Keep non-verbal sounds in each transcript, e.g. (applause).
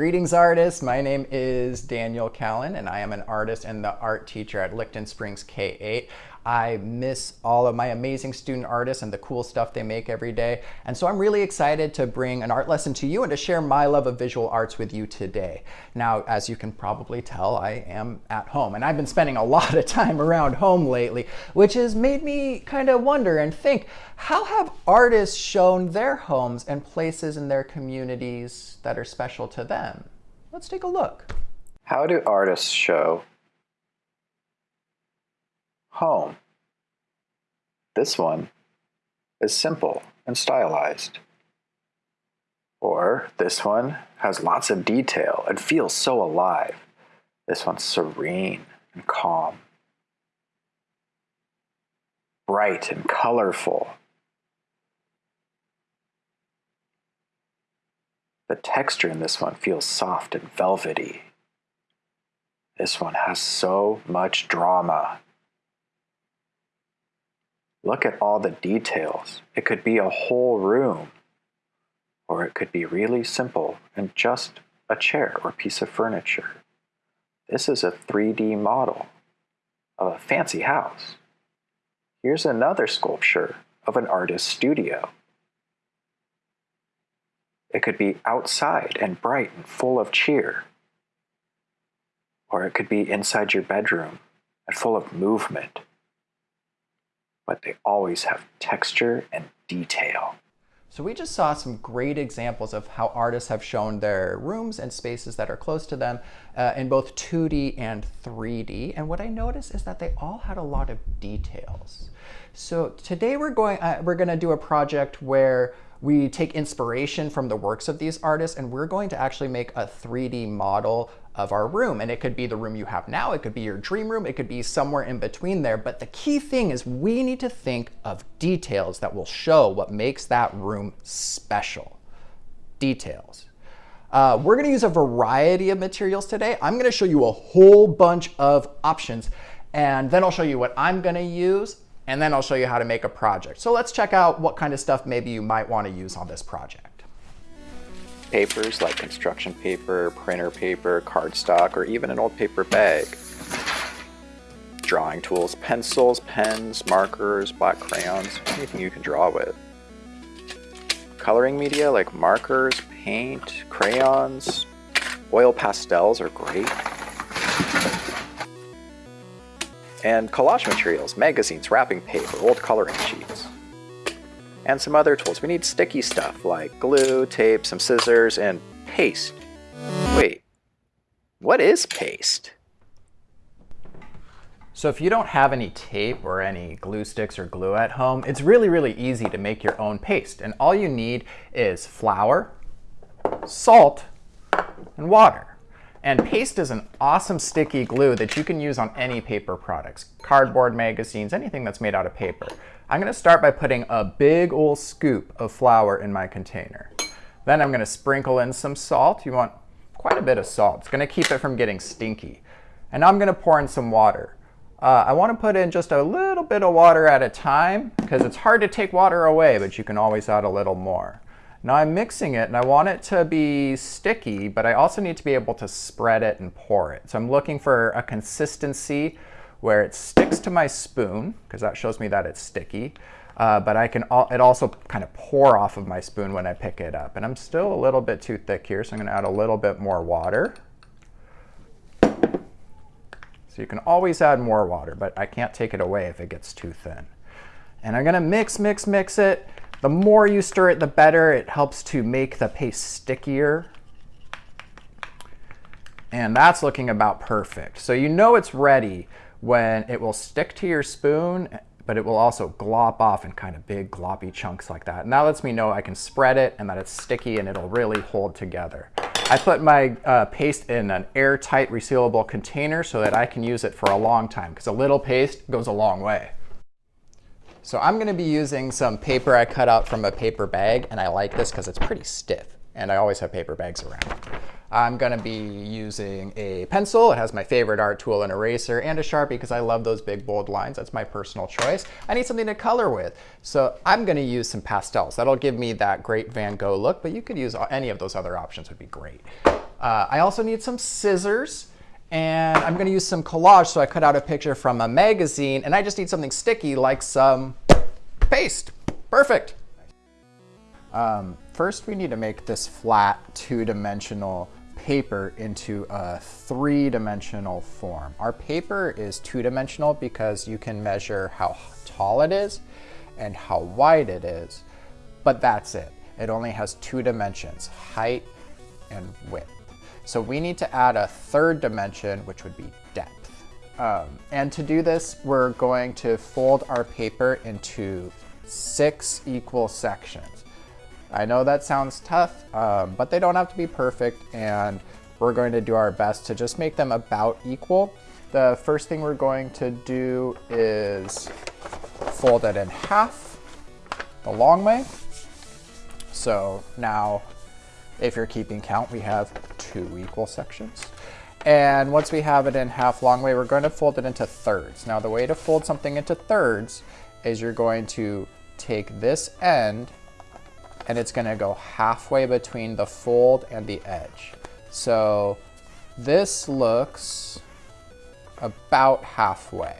Greetings artists, my name is Daniel Callan and I am an artist and the art teacher at Licton Springs K-8. I miss all of my amazing student artists and the cool stuff they make every day. And so I'm really excited to bring an art lesson to you and to share my love of visual arts with you today. Now, as you can probably tell, I am at home and I've been spending a (laughs) lot of time around home lately, which has made me kind of wonder and think, how have artists shown their homes and places in their communities that are special to them? Let's take a look. How do artists show home? This one is simple and stylized. Or this one has lots of detail and feels so alive. This one's serene and calm. Bright and colorful. The texture in this one feels soft and velvety. This one has so much drama. Look at all the details. It could be a whole room, or it could be really simple and just a chair or piece of furniture. This is a 3D model of a fancy house. Here's another sculpture of an artist's studio. It could be outside and bright and full of cheer. Or it could be inside your bedroom and full of movement. But they always have texture and detail. So we just saw some great examples of how artists have shown their rooms and spaces that are close to them uh, in both 2D and 3D. And what I noticed is that they all had a lot of details. So today we're going, uh, we're going to do a project where we take inspiration from the works of these artists and we're going to actually make a 3D model of our room. And it could be the room you have now, it could be your dream room, it could be somewhere in between there. But the key thing is we need to think of details that will show what makes that room special. Details. Uh, we're gonna use a variety of materials today. I'm gonna show you a whole bunch of options and then I'll show you what I'm gonna use and then I'll show you how to make a project. So let's check out what kind of stuff maybe you might want to use on this project. Papers like construction paper, printer paper, cardstock, or even an old paper bag. Drawing tools, pencils, pens, markers, black crayons, anything you can draw with. Coloring media like markers, paint, crayons, oil pastels are great and collage materials, magazines, wrapping paper, old coloring sheets. And some other tools. We need sticky stuff like glue, tape, some scissors, and paste. Wait, what is paste? So if you don't have any tape or any glue sticks or glue at home, it's really, really easy to make your own paste. And all you need is flour, salt, and water. And paste is an awesome sticky glue that you can use on any paper products, cardboard magazines, anything that's made out of paper. I'm gonna start by putting a big old scoop of flour in my container. Then I'm gonna sprinkle in some salt. You want quite a bit of salt. It's gonna keep it from getting stinky. And now I'm gonna pour in some water. Uh, I wanna put in just a little bit of water at a time because it's hard to take water away, but you can always add a little more. Now I'm mixing it and I want it to be sticky, but I also need to be able to spread it and pour it. So I'm looking for a consistency where it sticks to my spoon, because that shows me that it's sticky, uh, but I can al it also kind of pour off of my spoon when I pick it up. And I'm still a little bit too thick here, so I'm gonna add a little bit more water. So you can always add more water, but I can't take it away if it gets too thin. And I'm gonna mix, mix, mix it. The more you stir it, the better. It helps to make the paste stickier. And that's looking about perfect. So you know it's ready when it will stick to your spoon, but it will also glop off in kind of big gloppy chunks like that. And that lets me know I can spread it and that it's sticky and it'll really hold together. I put my uh, paste in an airtight resealable container so that I can use it for a long time because a little paste goes a long way. So I'm going to be using some paper I cut out from a paper bag, and I like this because it's pretty stiff, and I always have paper bags around. I'm going to be using a pencil. It has my favorite art tool, an eraser, and a Sharpie because I love those big bold lines. That's my personal choice. I need something to color with. So I'm going to use some pastels. That'll give me that great Van Gogh look, but you could use any of those other options would be great. Uh, I also need some scissors. And I'm going to use some collage. So I cut out a picture from a magazine. And I just need something sticky like some paste. Perfect. Um, first, we need to make this flat two-dimensional paper into a three-dimensional form. Our paper is two-dimensional because you can measure how tall it is and how wide it is, but that's it. It only has two dimensions, height and width. So we need to add a third dimension, which would be depth. Um, and to do this, we're going to fold our paper into six equal sections. I know that sounds tough, um, but they don't have to be perfect, and we're going to do our best to just make them about equal. The first thing we're going to do is fold it in half the long way. So now, if you're keeping count, we have two equal sections. And once we have it in half long way, we're going to fold it into thirds. Now, the way to fold something into thirds is you're going to take this end and it's gonna go halfway between the fold and the edge. So this looks about halfway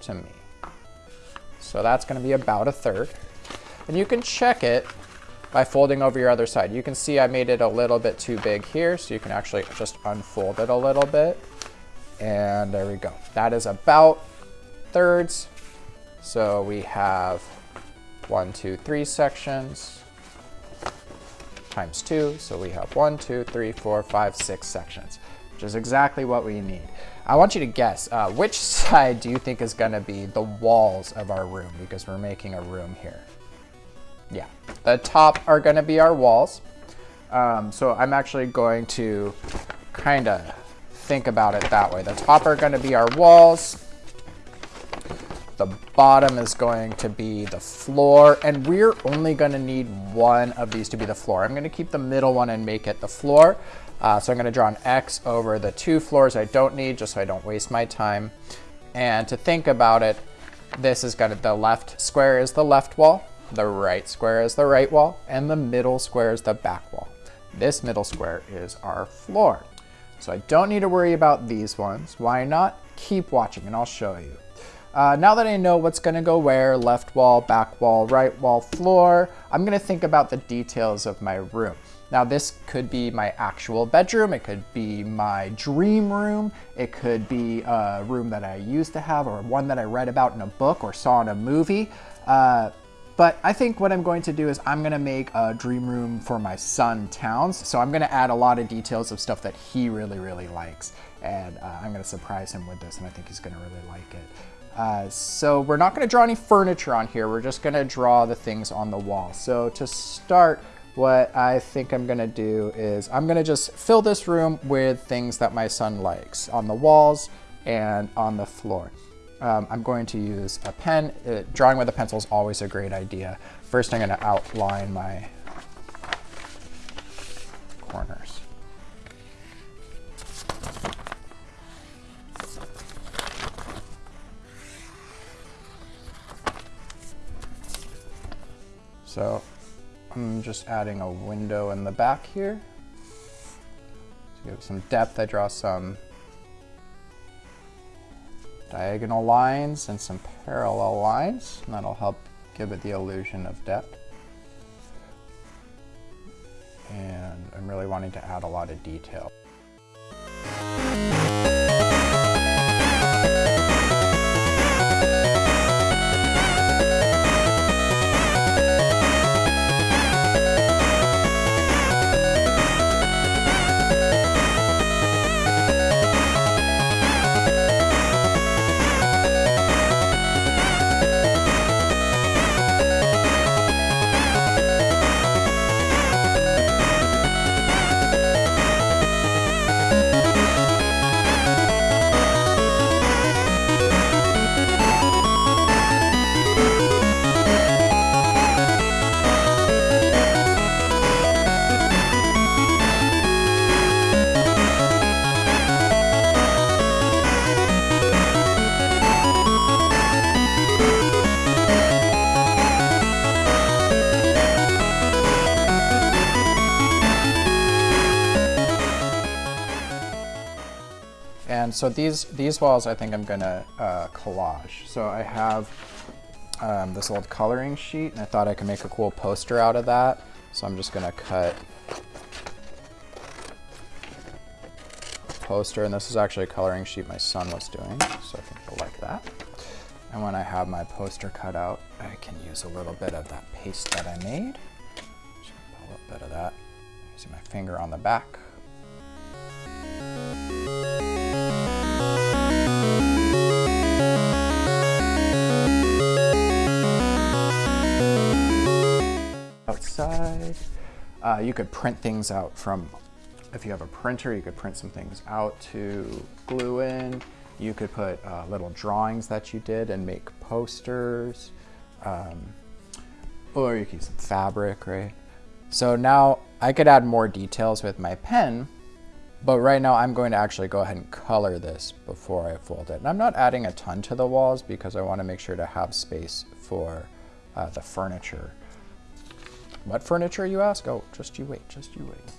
to me. So that's gonna be about a third. And you can check it by folding over your other side. You can see I made it a little bit too big here, so you can actually just unfold it a little bit. And there we go. That is about thirds. So we have one, two, three sections times 2. So we have one, two, three, four, five, six sections, which is exactly what we need. I want you to guess, uh, which (laughs) side do you think is going to be the walls of our room? Because we're making a room here. Yeah, the top are going to be our walls. Um, so I'm actually going to kind of think about it that way. The top are going to be our walls. The bottom is going to be the floor, and we're only going to need one of these to be the floor. I'm going to keep the middle one and make it the floor. Uh, so I'm going to draw an X over the two floors I don't need, just so I don't waste my time. And to think about it, this is going to, the left square is the left wall, the right square is the right wall, and the middle square is the back wall. This middle square is our floor. So I don't need to worry about these ones. Why not? Keep watching and I'll show you. Uh, now that I know what's gonna go where, left wall, back wall, right wall, floor, I'm gonna think about the details of my room. Now this could be my actual bedroom, it could be my dream room, it could be a room that I used to have or one that I read about in a book or saw in a movie. Uh, but I think what I'm going to do is I'm gonna make a dream room for my son Towns. So I'm gonna add a lot of details of stuff that he really, really likes. And uh, I'm gonna surprise him with this and I think he's gonna really like it. Uh, so we're not going to draw any furniture on here. We're just going to draw the things on the wall. So to start, what I think I'm going to do is I'm going to just fill this room with things that my son likes on the walls and on the floor. Um, I'm going to use a pen. Uh, drawing with a pencil is always a great idea. First, I'm going to outline my So I'm just adding a window in the back here. To give it some depth, I draw some diagonal lines and some parallel lines, and that'll help give it the illusion of depth. And I'm really wanting to add a lot of detail. So these, these walls, I think I'm gonna uh, collage. So I have um, this old coloring sheet and I thought I could make a cool poster out of that. So I'm just gonna cut poster and this is actually a coloring sheet my son was doing. So I think he'll like that. And when I have my poster cut out, I can use a little bit of that paste that I made. Just put a little bit of that using my finger on the back. Outside, uh, you could print things out from, if you have a printer, you could print some things out to glue in. You could put uh, little drawings that you did and make posters. Um, or you could use some fabric, right? So now I could add more details with my pen, but right now I'm going to actually go ahead and color this before I fold it. And I'm not adding a ton to the walls because I want to make sure to have space for uh, the furniture. What furniture you ask? Oh, just you wait, just you wait.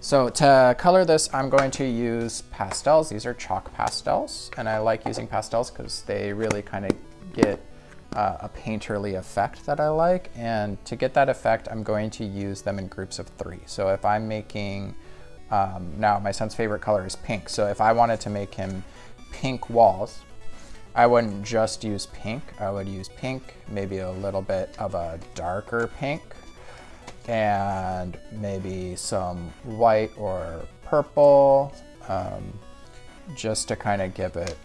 So to color this, I'm going to use pastels. These are chalk pastels, and I like using pastels because they really kind of get uh, a painterly effect that I like. And to get that effect, I'm going to use them in groups of three. So if I'm making, um, now my son's favorite color is pink. So if I wanted to make him pink walls, I wouldn't just use pink. I would use pink, maybe a little bit of a darker pink, and maybe some white or purple, um, just to kind of give it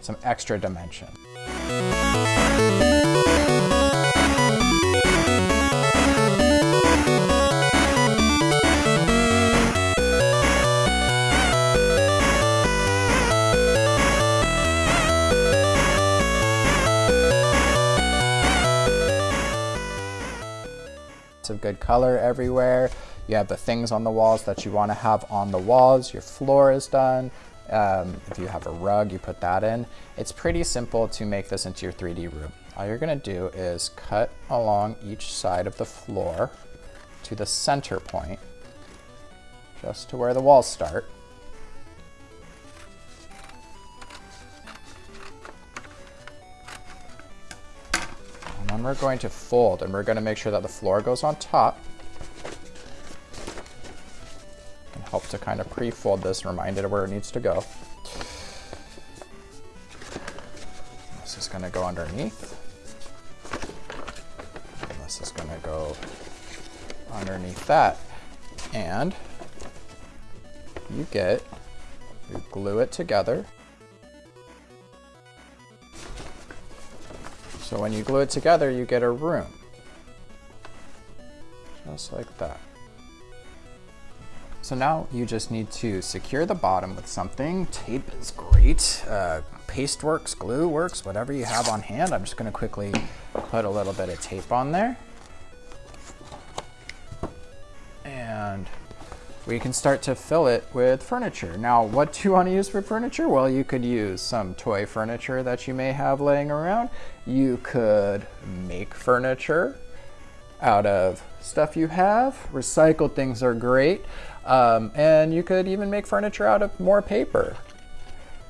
some extra dimension. Good color everywhere. You have the things on the walls that you want to have on the walls. Your floor is done. Um, if you have a rug, you put that in. It's pretty simple to make this into your 3D room. All you're gonna do is cut along each side of the floor to the center point, just to where the walls start. And we're going to fold and we're gonna make sure that the floor goes on top. Can help to kind of pre-fold this, remind it of where it needs to go. This is gonna go underneath. And this is gonna go underneath that. And you get, you glue it together. So when you glue it together, you get a room. Just like that. So now you just need to secure the bottom with something. Tape is great. Uh, paste works, glue works, whatever you have on hand. I'm just gonna quickly put a little bit of tape on there. And we can start to fill it with furniture. Now, what do you want to use for furniture? Well, you could use some toy furniture that you may have laying around. You could make furniture out of stuff you have. Recycled things are great. Um, and you could even make furniture out of more paper.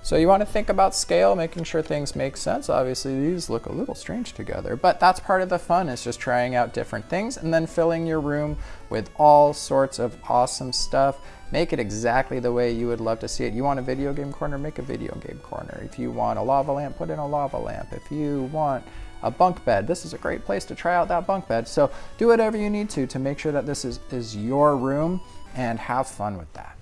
So you want to think about scale, making sure things make sense. Obviously these look a little strange together, but that's part of the fun is just trying out different things and then filling your room with all sorts of awesome stuff. Make it exactly the way you would love to see it. You want a video game corner, make a video game corner. If you want a lava lamp, put in a lava lamp. If you want a bunk bed, this is a great place to try out that bunk bed. So do whatever you need to to make sure that this is, is your room and have fun with that.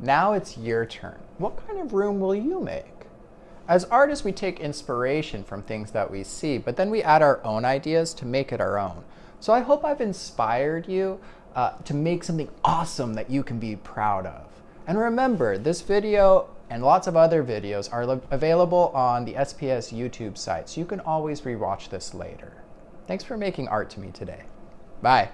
Now it's your turn. What kind of room will you make? As artists, we take inspiration from things that we see, but then we add our own ideas to make it our own. So I hope I've inspired you uh, to make something awesome that you can be proud of. And remember, this video and lots of other videos are available on the SPS YouTube site, so you can always rewatch this later. Thanks for making art to me today. Bye.